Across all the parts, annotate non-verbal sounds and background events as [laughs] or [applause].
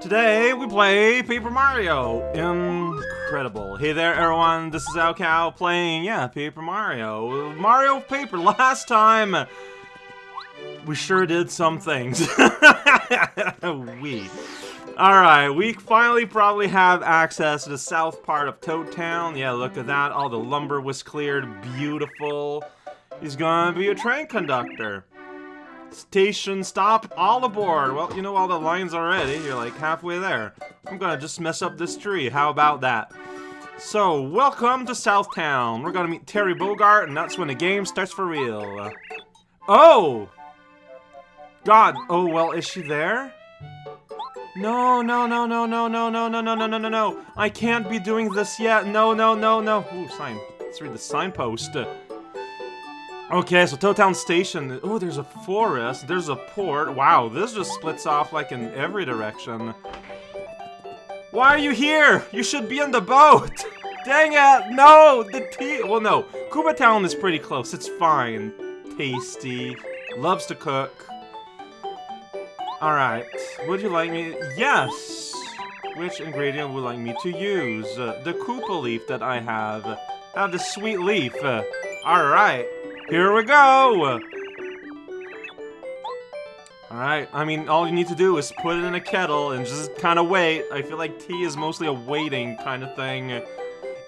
Today we play Paper Mario. Incredible. Hey there everyone, this is raocow playing, yeah, Paper Mario. Mario Paper, [laughs] last time we sure did some things. [laughs] we. Alright, we finally probably have access to the south part of Toad Town. Yeah, look at that, all the lumber was cleared, beautiful. He's gonna be a train conductor. Station stop, all aboard. Well, you know all the lines already. You're like halfway there. I'm gonna just mess up this tree. How about that? So, welcome to Southtown. We're gonna meet Terry Bogard, and that's when the game starts for real. Oh! God. Oh, well, is she there? No, no, no, no, no, no, no, no, no, no, no, no, no. I can't be doing this yet. No, no, no, no. Ooh, sign. Let's read the signpost. Okay, so Toad Town Station. Oh, there's a forest. There's a port. Wow, this just splits off like in every direction. Why are you here? You should be on the boat. [laughs] Dang it! No, the tea. Well, no. Koopa Town is pretty close. It's fine. Tasty. Loves to cook. All right. Would you like me? Yes. Which ingredient would you like me to use? Uh, the Koopa leaf that I have. Have the sweet leaf. Uh, all right. Here we go! Alright, I mean, all you need to do is put it in a kettle and just kind of wait. I feel like tea is mostly a waiting kind of thing.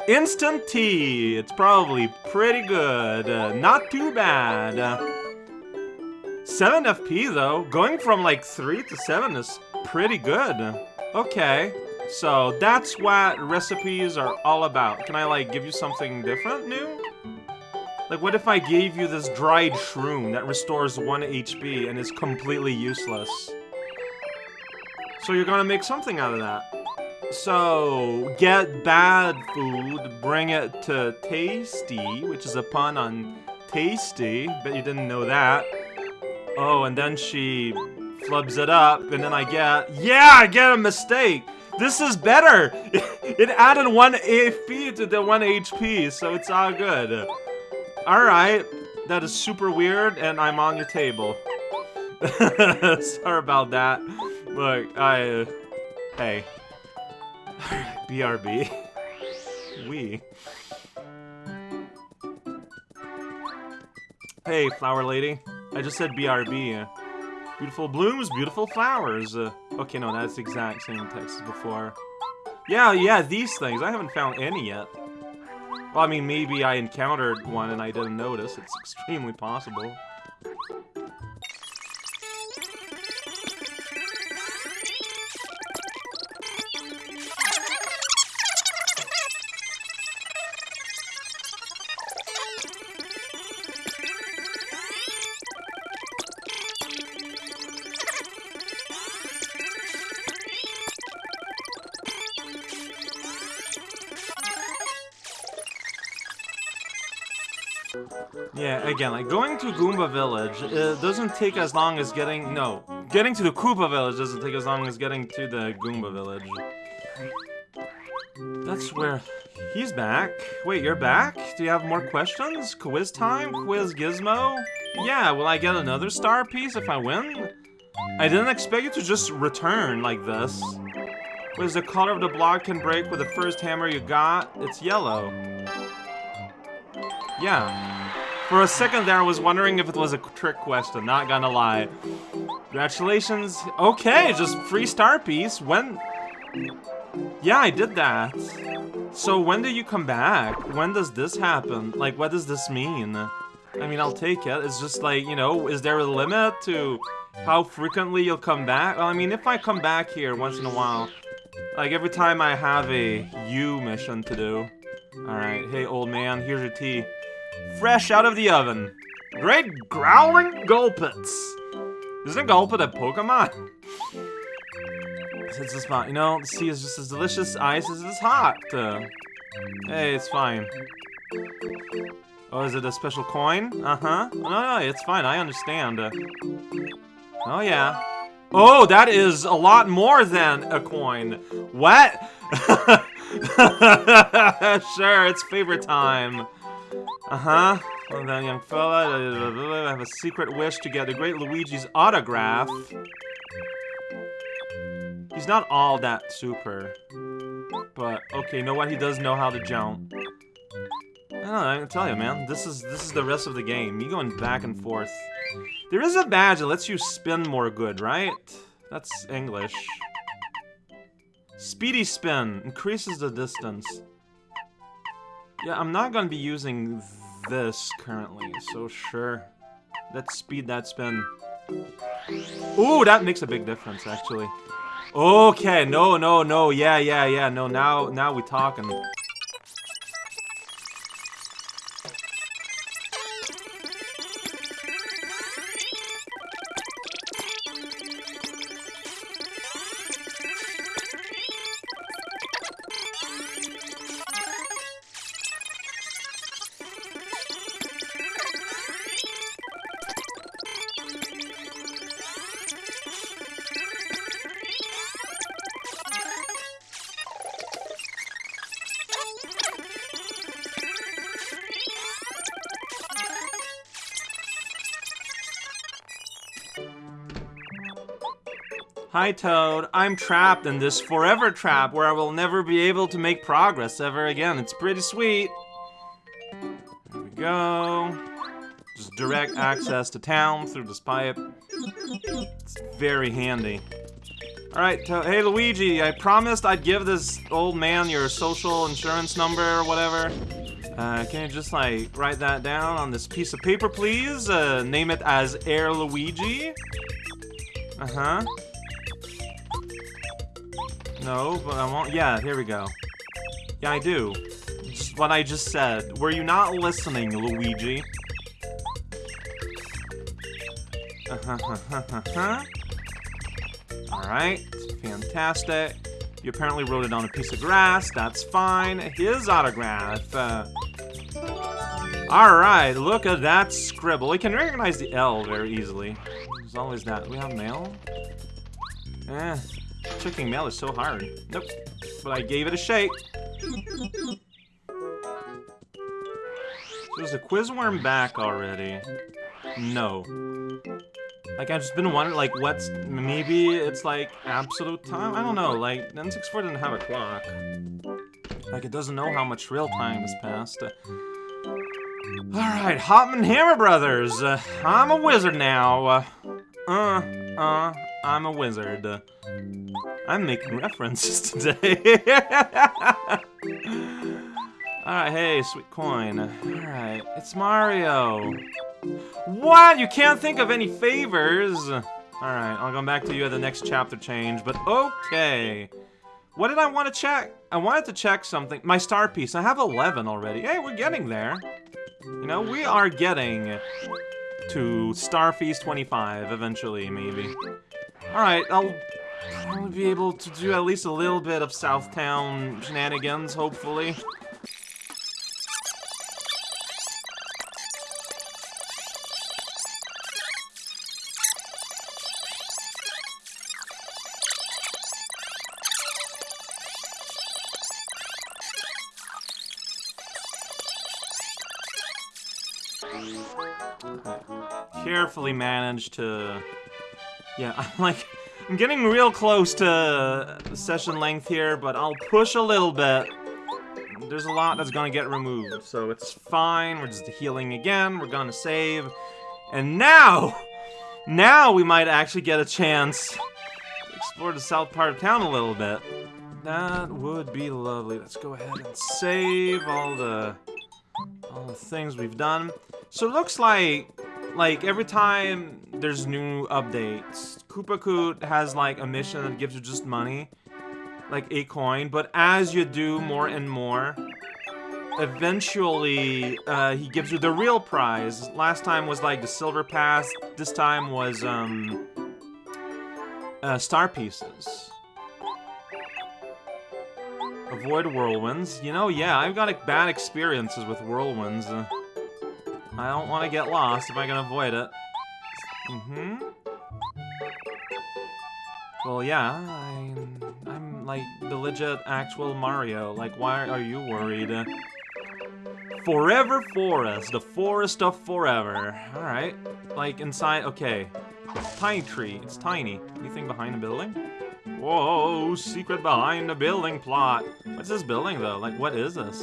Instant tea! It's probably pretty good. Not too bad. Uh, 7 FP, though. Going from, like, 3 to 7 is pretty good. Okay. So, that's what recipes are all about. Can I, like, give you something different, new? Like, what if I gave you this dried shroom that restores 1 HP and is completely useless? So you're gonna make something out of that. So, get bad food, bring it to Tayce T., which is a pun on tasty, bet you didn't know that. Oh, and then she flubs it up, and then I get, yeah, I get a mistake! This is better! [laughs] It added 1 AP to the 1 HP, so it's all good. Alright, that is super weird, and I'm on your table. [laughs] Sorry about that. Look, I... Hey. [laughs] BRB. we. Hey, flower lady. I just said BRB. Beautiful blooms, beautiful flowers. Uh, okay, no, that's the exact same text as before. Yeah, yeah, these things. I haven't found any yet. Well, I mean, maybe I encountered one and I didn't notice. It's [laughs] extremely possible. Again, like, going to Goomba Village it doesn't take as long as getting... No, getting to the Koopa Village doesn't take as long as getting to the Goomba Village. That's where... He's back. Wait, you're back? Do you have more questions? Quiz time? Quiz Gizmo? Yeah, will I get another star piece if I win? I didn't expect you to just return like this. Was the color of the block can break with the first hammer you got? It's yellow. Yeah. For a second there, I was wondering if it was a trick question, not gonna lie. Congratulations. Okay, just free star piece. When... Yeah, I did that. So when do you come back? When does this happen? Like, what does this mean? I mean, I'll take it. It's just like, you know, is there a limit to how frequently you'll come back? Well, I mean, if I come back here once in a while, like every time I have a U mission to do. Alright, hey old man, here's your tea. Fresh out of the oven. Great growling Gulpits. Isn't Gulpit a Pokemon? It's just fine. You know, the sea is just as delicious. Ice is as hot. Uh, hey, it's fine. Oh, is it a special coin? Uh-huh. No, no, it's fine. I understand. Uh, oh, yeah. Oh, that is a lot more than a coin. What? [laughs] sure, it's favorite time. Uh-huh. Well then, young fella, I have a secret wish to get the great Luigi's autograph. He's not all that super. But, okay, you know what? He does know how to jump. I don't know, I can tell you, man. This is this is the rest of the game. You going back and forth. There is a badge that lets you spin more good, right? That's English. Speedy spin. Increases the distance. Yeah, I'm not gonna be using this currently, so sure. Let's speed that spin. Ooh, that makes a big difference, actually. Okay, no, no, no, yeah, yeah, yeah, no, now, now we talking. Hi, Toad. I'm trapped in this forever trap where I will never be able to make progress ever again. It's pretty sweet. There we go. Just direct access to town through this pipe. It's very handy. Alright, hey Luigi, I promised I'd give this old man your social insurance number or whatever. Uh, can you just, like, write that down on this piece of paper, please? Uh, name it as Air Luigi? Uh-huh. No, but I want- yeah, here we go. Yeah, I do. Just what I just said. Were you not listening, Luigi? [laughs] Alright, fantastic. You apparently wrote it on a piece of grass, that's fine. His autograph. Uh, Alright, look at that scribble. We can recognize the L very easily. There's always that. We have mail? Eh, Checking mail is so hard. Nope. But I gave it a shake. Is the quiz worm back already? No. Like, I've just been wondering, like, what's... Maybe it's, like, absolute time? I don't know, like, N64 didn't have a clock. Like, it doesn't know how much real time has passed. Alright, Hotman Hammer Brothers! Uh, I'm a wizard now. Uh, uh, uh I'm a wizard. I'm making references [laughs] today. Alright, hey, sweet coin. Alright, it's Mario. What? You can't think of any favors? Alright, I'll come back to you at the next chapter change, but okay. What did I want to check? I wanted to check something. My star piece. I have 11 already. Hey, we're getting there. You know, we are getting to Star Piece 25 eventually, maybe. Alright, I'll probably be able to do at least a little bit of Southtown shenanigans, hopefully. Carefully managed to... Yeah, [laughs] I'm like... I'm getting real close to session length here, but I'll push a little bit. There's a lot that's gonna get removed, so it's fine. We're just healing again. We're gonna save. And now, now we might actually get a chance to explore the south part of town a little bit. That would be lovely. Let's go ahead and save all the all the things we've done. So it looks like like every time there's new updates, Koopa Koot has like a mission that gives you just money, like a coin, but as you do more and more, eventually uh, he gives you the real prize. Last time was like the silver pass, this time was um, uh, star pieces. Avoid whirlwinds. You know, yeah, I've got bad experiences with whirlwinds. Uh, I don't want to get lost if I can avoid it. Mm-hmm. Well, yeah, I'm, I'm like the legit actual Mario. Like, why are you worried? Forever Forest, the forest of forever. Alright. Like, inside, okay. Tiny tree, it's tiny. Anything behind the building? Whoa, secret behind the building plot. What's this building, though? Like, what is this?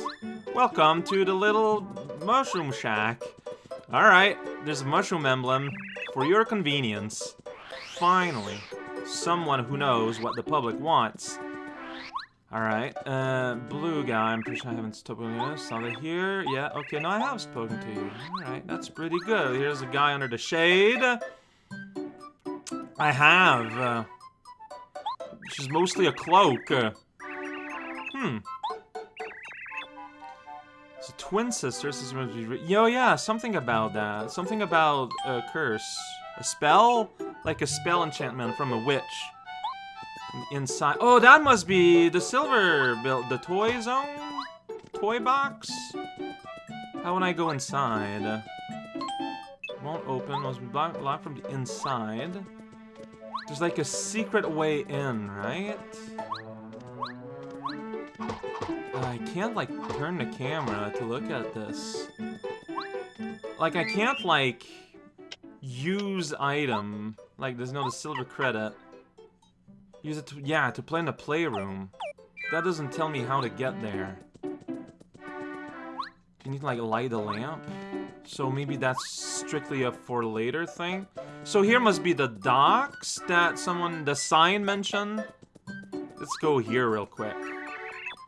Welcome to the little mushroom shack. Alright, there's a mushroom emblem for your convenience. Finally, someone who knows what the public wants. Alright, uh, blue guy, I'm pretty sure I haven't spoken to you. Saw they here? Yeah, okay, no, I have spoken to you. Alright, that's pretty good. Here's a guy under the shade. I have. Uh, which is mostly a cloak. Uh, hmm. It's a twin sister. This is Yo, yeah, something about that. Something about a curse. A spell? Like a spell enchantment from a witch. Inside. Oh, that must be the silver build. The toy zone? Toy box? How would I go inside? Won't open. Must be blocked from the inside. There's like a secret way in, right? I can't like turn the camera to look at this. Like I can't like use item. Like there's no the silver credit. Use it to, yeah, to play in the playroom. That doesn't tell me how to get there. You need to like light a lamp. So maybe that's strictly a for later thing. So here must be the docks that someone, the sign mentioned. Let's go here real quick.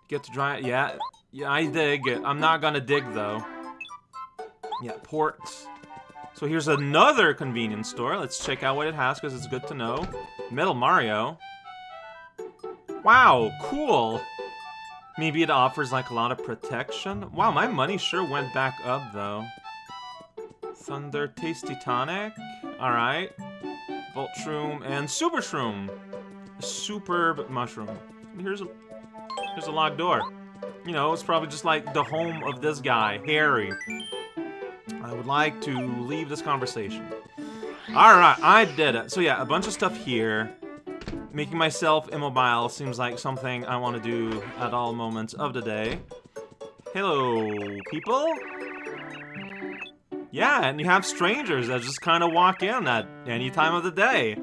Get to dry, yeah, yeah, I dig. I'm not gonna dig though. Yeah, ports. So here's another convenience store. Let's check out what it has because it's good to know. Metal Mario. Wow, cool. Maybe it offers like a lot of protection. Wow, my money sure went back up though. Thunder Tasty Tonic. Alright. Volt Shroom and Super Shroom. Superb mushroom. Here's a here's a locked door. You know, it's probably just like the home of this guy, Harry. I would like to leave this conversation. Alright, I did it. So yeah, a bunch of stuff here. Making myself immobile seems like something I want to do at all moments of the day. Hello, people. Yeah, and you have strangers that just kind of walk in at any time of the day.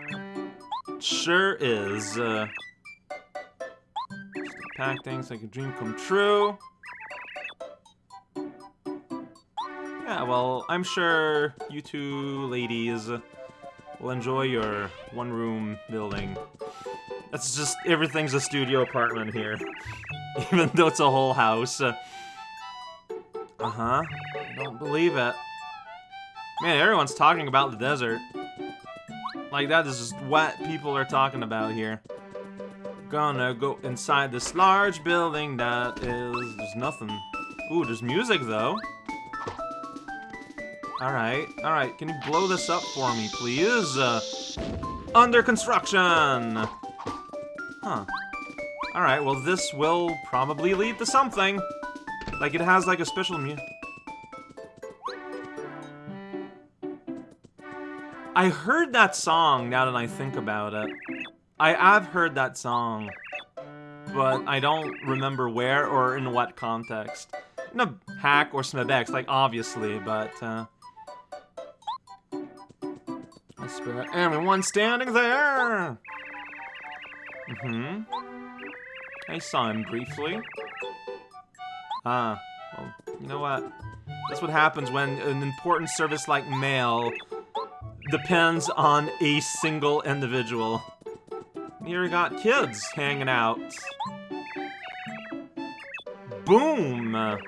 [laughs] sure is. Uh, pack things like a dream come true. Yeah, well, I'm sure you two ladies will enjoy your one-room building. That's just, everything's a studio apartment here. [laughs] Even though it's a whole house. Uh, uh-huh. I don't believe it. Man, everyone's talking about the desert. Like, that is just what people are talking about here. Gonna go inside this large building that is... There's nothing. Ooh, there's music, though. Alright, alright. Can you blow this up for me, please? Uh, under construction! Huh. Alright, well, this will probably lead to something. Like, it has, like, a special mu- I heard that song, now that I think about it. I have heard that song. But I don't remember where or in what context. In a hack or SMBX, like, obviously, but, uh... I swear, everyone standing there! Mm-hmm. I saw him briefly. Ah, well, you know what? That's what happens when an important service like mail depends on a single individual. Here we got kids hanging out. Boom!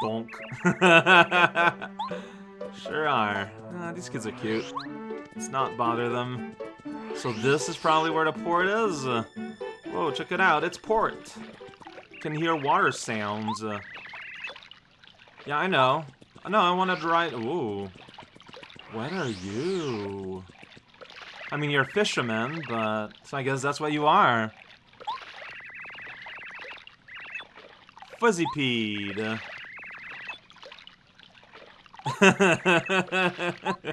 Bonk. [laughs] sure are. Ah, these kids are cute. Let's not bother them. So this is probably where the port is. Whoa, check it out. It's port can hear water sounds. Yeah, I know. No, I wanted to ride... Ooh. What are you? I mean, you're a fisherman, but... So I guess that's what you are. Fuzzypede. [laughs]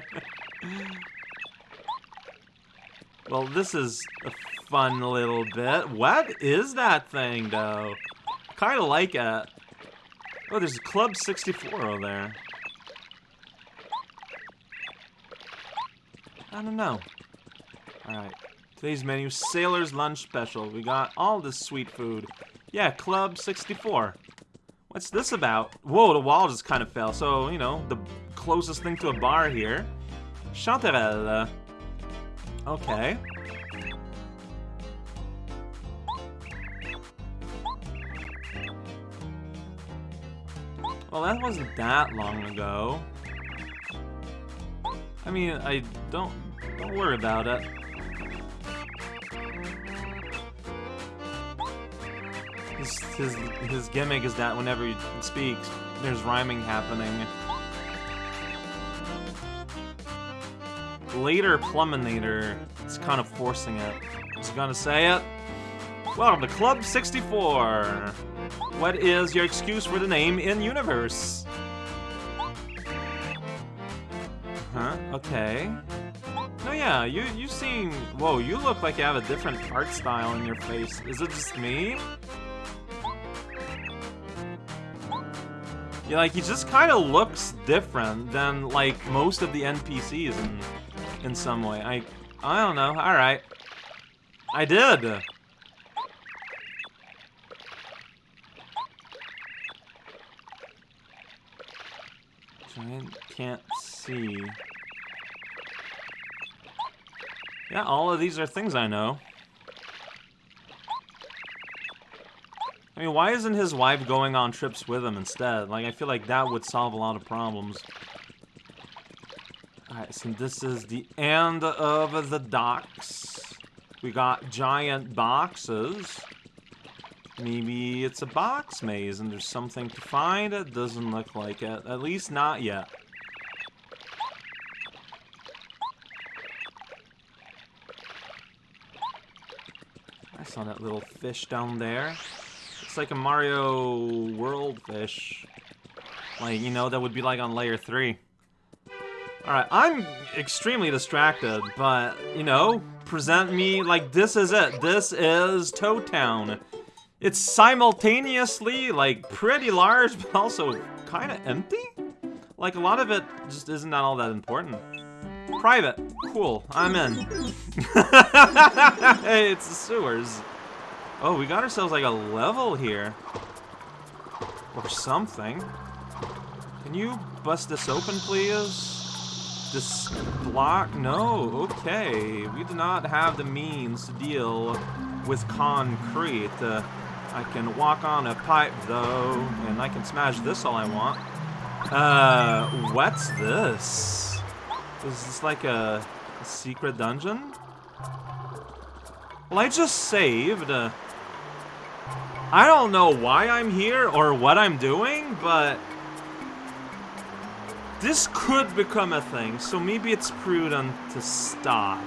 well, this is a fun little bit. What is that thing, though? kind of like it. Oh, there's Club 64 over there. I don't know. Alright. Today's menu, Sailor's Lunch Special. We got all this sweet food. Yeah, Club 64. What's this about? Whoa, the wall just kind of fell. So, you know, the closest thing to a bar here. Chanterelle. Okay. Well, that wasn't that long ago. I mean, I don't don't worry about it. His, his, his gimmick is that whenever he speaks, there's rhyming happening. Later Pluminator is kind of forcing it. Is he gonna say it? Welcome to Club 64! What is your excuse for the name in Okay. No, yeah, you you seem... Whoa, you look like you have a different art style in your face. Is it just me? Yeah, like, he just kind of looks different than, like, most of the NPCs in, in some way. I, I don't know. Alright. I did! Giant can't see. Yeah, all of these are things I know. I mean, why isn't his wife going on trips with him instead? Like, I feel like that would solve a lot of problems. Alright, so this is the end of the docks. We got giant boxes. Maybe it's a box maze and there's something to find? It doesn't look like it. At least not yet. Saw that little fish down there. It's like a Mario World fish. Like, you know, that would be like on layer 3. Alright, I'm extremely distracted, but, you know, present me like this is it. This is Toad Town. It's simultaneously, like, pretty large, [laughs] but also kind of empty? Like, a lot of it just isn't all that important. Private. Cool. I'm in. [laughs] hey, it's the sewers. Oh, we got ourselves, like, a level here. Or something. Can you bust this open, please? This block? No. Okay. We do not have the means to deal with concrete. Uh, I can walk on a pipe, though, and I can smash this all I want. Uh, what's this? Is this like a, a secret dungeon? Well, I just saved. Uh, I don't know why I'm here or what I'm doing, but... This could become a thing, so maybe it's prudent to stop.